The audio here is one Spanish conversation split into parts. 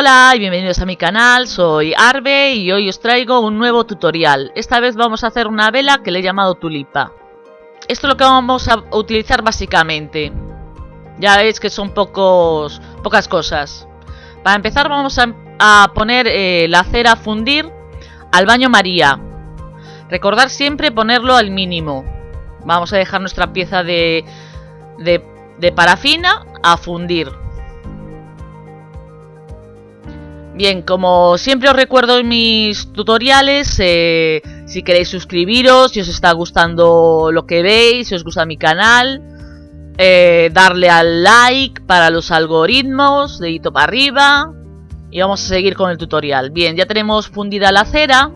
Hola y bienvenidos a mi canal, soy Arbe y hoy os traigo un nuevo tutorial. Esta vez vamos a hacer una vela que le he llamado tulipa. Esto es lo que vamos a utilizar básicamente. Ya veis que son pocos, pocas cosas. Para empezar vamos a, poner eh, la cera a fundir al baño María. Recordar siempre ponerlo al mínimo. Vamos a dejar nuestra pieza de, de parafina a fundir. Bien, como siempre os recuerdo en mis tutoriales, eh, si queréis suscribiros, si os está gustando lo que veis, si os gusta mi canal, eh, darle al like para los algoritmos, dedito para arriba, y vamos a seguir con el tutorial. Bien, ya tenemos fundida la cera,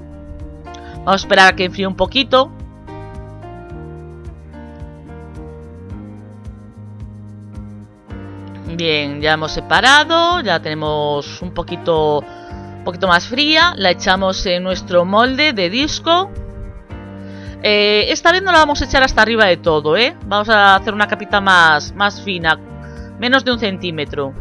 vamos a esperar a que enfríe un poquito. Bien, ya hemos separado, ya tenemos un poquito, un poquito más fría. La echamos en nuestro molde de disco. Eh, esta vez no la vamos a echar hasta arriba de todo, ¿eh? Vamos a hacer una capita más, más fina, menos de un centímetro.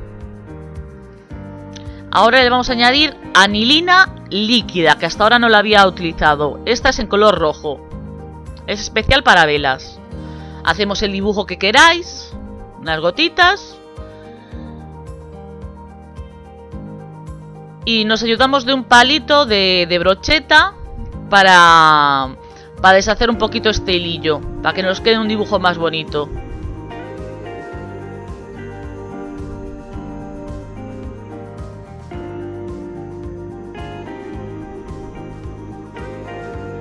Ahora le vamos a añadir anilina líquida, que hasta ahora no la había utilizado. Esta es en color rojo. Es especial para velas. Hacemos el dibujo que queráis, unas gotitas. Y nos ayudamos de un palito de, brocheta para, para deshacer un poquito este hilillo. Para que nos quede un dibujo más bonito.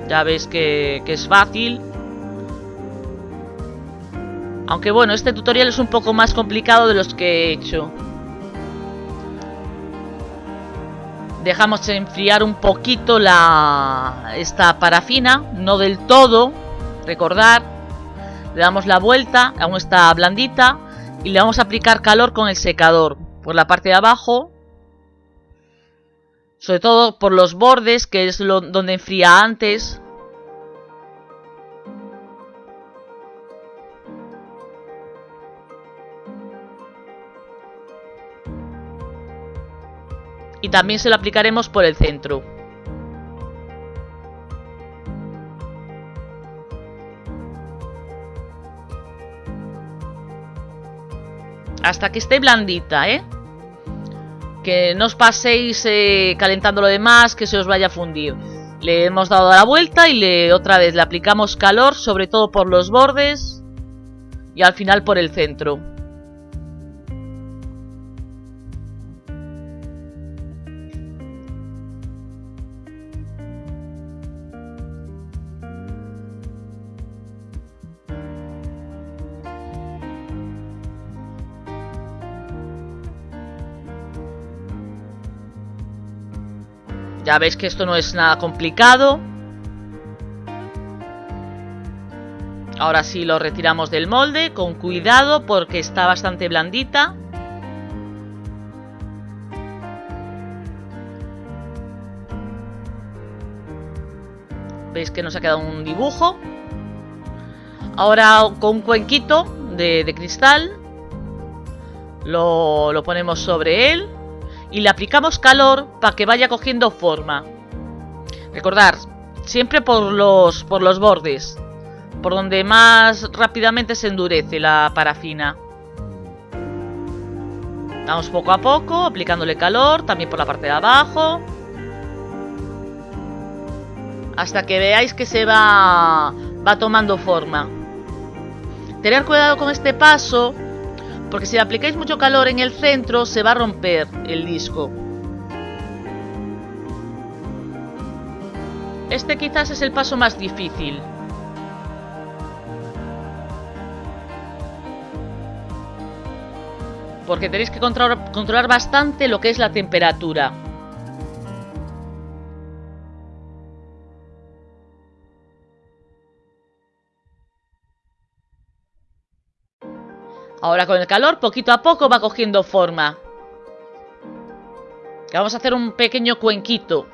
Ya veis que, que, es fácil. Aunque bueno, este tutorial es un poco más complicado de los que he hecho. Dejamos enfriar un poquito la esta parafina, no del todo, recordar. Le damos la vuelta, aún está blandita, y le vamos a aplicar calor con el secador por la parte de abajo. Sobre todo por los bordes, que es lo, donde enfría antes. Y también se lo aplicaremos por el centro. Hasta que esté blandita, ¿eh? Que no os paséis eh, calentando lo demás, que se os vaya a fundir. Le hemos dado la vuelta y le otra vez le aplicamos calor, sobre todo por los bordes y al final por el centro. Ya veis que esto no es nada complicado. Ahora sí lo retiramos del molde, con cuidado porque está bastante blandita. Veis que nos ha quedado un dibujo. Ahora con un cuenquito de, cristal lo, lo ponemos sobre él y le aplicamos calor para que vaya cogiendo forma. Recordar, siempre por los, por los bordes, por donde más rápidamente se endurece la parafina. Vamos poco a poco, aplicándole calor, también por la parte de abajo. Hasta que veáis que se va, va tomando forma. Tener cuidado con este paso porque si aplicáis mucho calor en el centro se va a romper el disco. Este quizás es el paso más difícil. Porque tenéis que controlar, controlar bastante lo que es la temperatura. Ahora con el calor, poquito a poco va cogiendo forma. Vamos a hacer un pequeño cuenquito.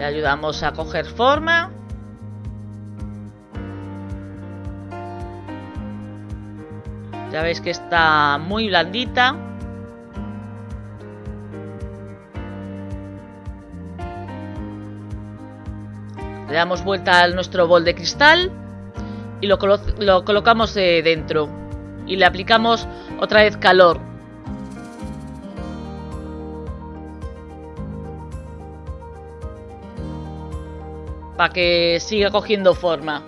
Le ayudamos a coger forma. Ya veis que está muy blandita. Le damos vuelta a nuestro bol de cristal y lo, colocamos dentro. Y le aplicamos otra vez calor. Para que siga cogiendo forma.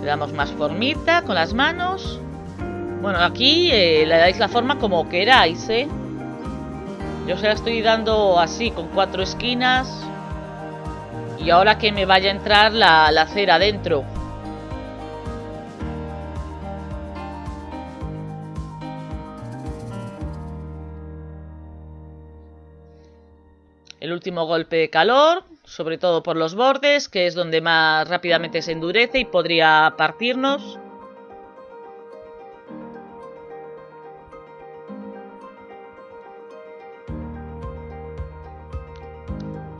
le damos más formita con las manos. Bueno, aquí eh, le dais la forma como queráis, ¿eh? Yo se la estoy dando así, con cuatro esquinas. Y ahora que me vaya a entrar la, la cera dentro. El último golpe de calor sobre todo por los bordes, que es donde más rápidamente se endurece y podría partirnos.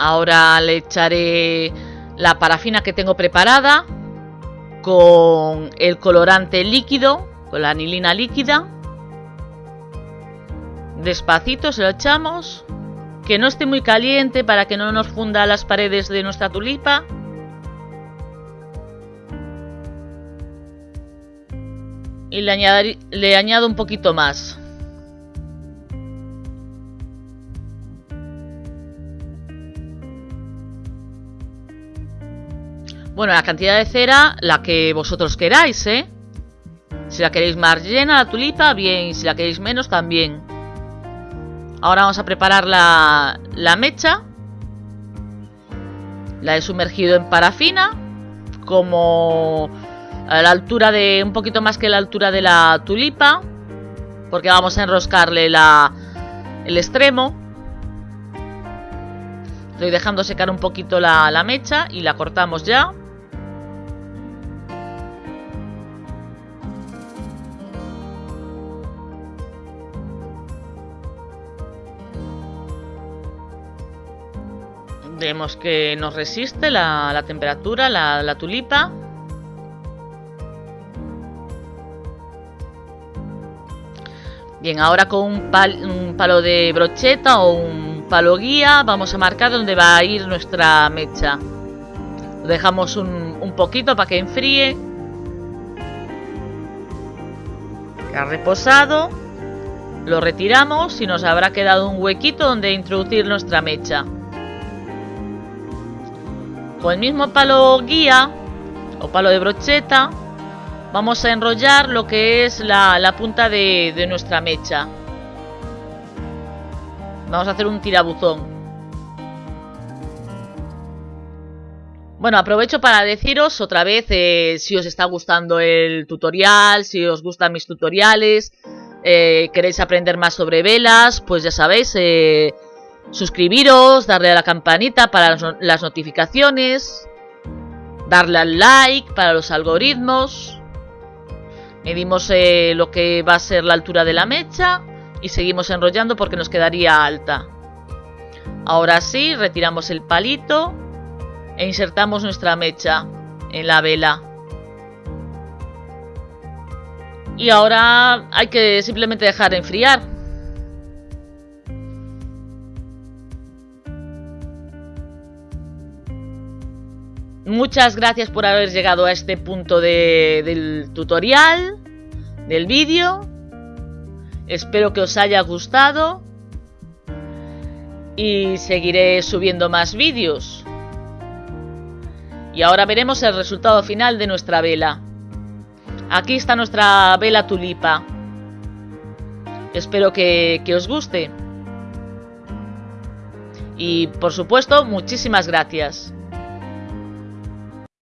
Ahora le echaré la parafina que tengo preparada con el colorante líquido, con la anilina líquida. Despacito se lo echamos que no esté muy caliente para que no nos funda las paredes de nuestra tulipa. Y le, le añado un poquito más. Bueno, la cantidad de cera, la que vosotros queráis, ¿eh? Si la queréis más llena, la tulipa, bien. Si la queréis menos, también. Ahora vamos a preparar la, mecha. La he sumergido en parafina. Como a la altura de... Un poquito más que la altura de la tulipa. Porque vamos a enroscarle la, el extremo. Estoy dejando secar un poquito la mecha y la cortamos ya. Vemos que nos resiste la, temperatura, la, tulipa. Bien, ahora con un, palo de brocheta o un palo guía vamos a marcar dónde va a ir nuestra mecha. Lo dejamos un, un poquito para que enfríe. Ha reposado. Lo retiramos y nos habrá quedado un huequito donde introducir nuestra mecha. Con el mismo palo guía o palo de brocheta vamos a enrollar lo que es la, punta de, nuestra mecha. Vamos a hacer un tirabuzón. Bueno, aprovecho para deciros otra vez eh, si os está gustando el tutorial, si os gustan mis tutoriales, eh, queréis aprender más sobre velas, pues ya sabéis, eh, suscribiros, darle a la campanita para las notificaciones, darle al like para los algoritmos. Medimos eh, lo que va a ser la altura de la mecha y seguimos enrollando porque nos quedaría alta. Ahora sí, retiramos el palito e insertamos nuestra mecha en la vela. Y ahora hay que simplemente dejar enfriar. Muchas gracias por haber llegado a este punto del tutorial, del vídeo. Espero que os haya gustado. Y seguiré subiendo más vídeos. Y ahora veremos el resultado final de nuestra vela. Aquí está nuestra vela tulipa. Espero que, os guste. Y por supuesto, muchísimas gracias.